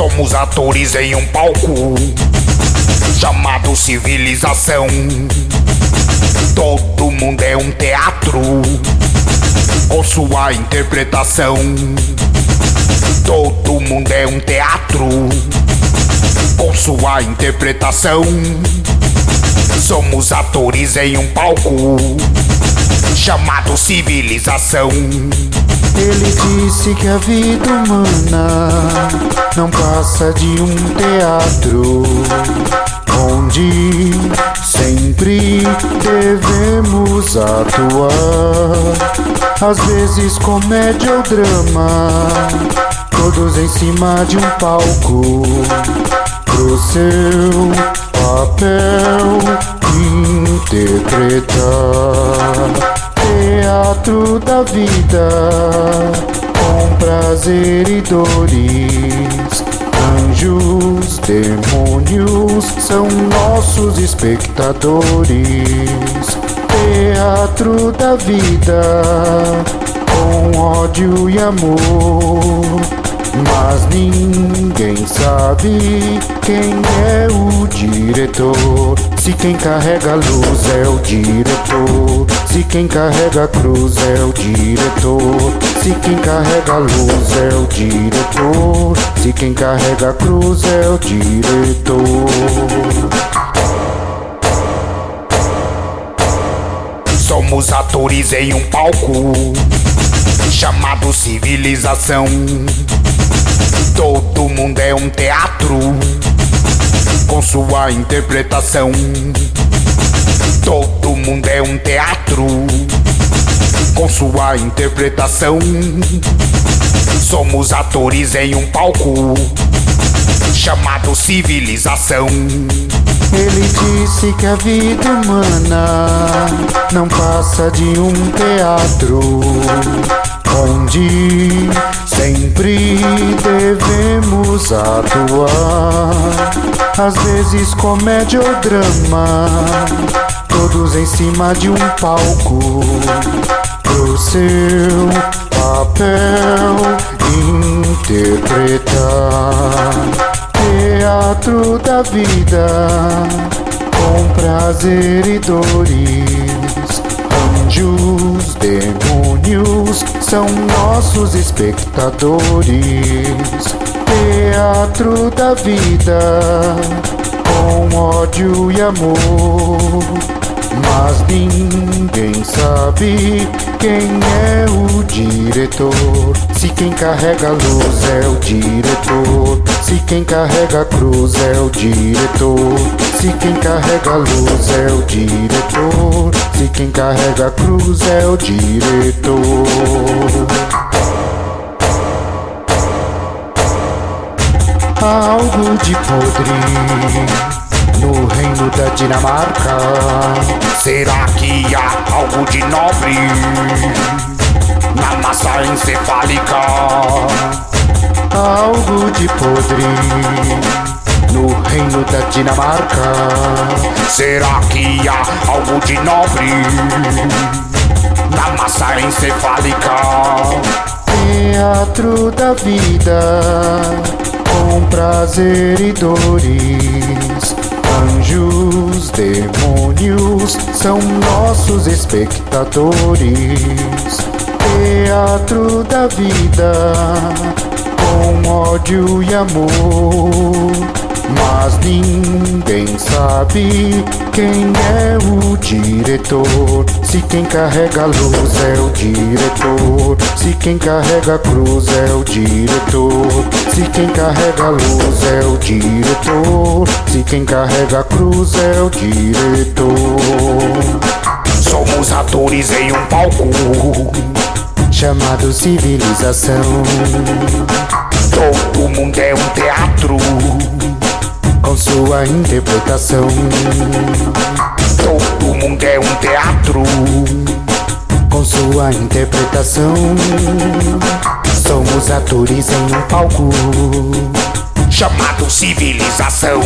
Somos atores em um palco chamado civilização. Todo mundo é um teatro com sua interpretação. Todo mundo é um teatro com sua interpretação. Somos atores em um palco chamado civilização. Ele disse que a vida humana não passa de um teatro onde sempre devemos atuar. Às vezes comédia ou drama, todos em cima de um palco. Pro seu papel interpretar teatro da vida com prazer e dores. Anjos, demônios são nossos espectadores. Teatro da vida com ódio e amor. Mas ninguém sabe quem é o diretor. Se quem carrega a luz é o diretor. Se quem carrega a cruz é o diretor. Se quem carrega a luz é o diretor. Se quem carrega a cruz é o diretor. Somos atores em um palco chamado civilização. Todo mundo é um teatro com sua interpretação. Todo mundo é um teatro com sua interpretação. Somos atores em um palco chamado civilização. Ele disse que a vida humana não passa de um teatro onde sempre devemos atuar. Às vezes comédia ou drama, todos em cima de um palco. Pro seu papel interpretar teatro da vida com prazer e dores. Anjos, demônios são nossos espectadores. Teatro da vida com ódio e amor. Mas ninguém sabe quem é o diretor. Se quem carrega a luz é o diretor. Se quem carrega a cruz é o diretor. Se quem carrega a luz é o diretor. Se quem carrega a cruz é o diretor. Algo de podre no reino da Dinamarca. Será que há algo de nobre na massa encefálica? Algo de podre no reino da Dinamarca. Será que há algo de nobre na massa encefálica? Teatro da vida com prazer e dores Anjos, demônios são nossos espectadores. Teatro da vida com ódio e amor. Mas ninguém sabe quem é o diretor. Se quem carrega a luz é o diretor. Se quem carrega a cruz é o diretor. Se quem carrega a luz é o diretor. Se quem carrega a cruz é o diretor. Somos atores em um palco chamado civilização. Todo mundo é um teatro com sua interpretação. Todo mundo é um teatro com sua interpretação. Somos atores em um palco chamado civilização.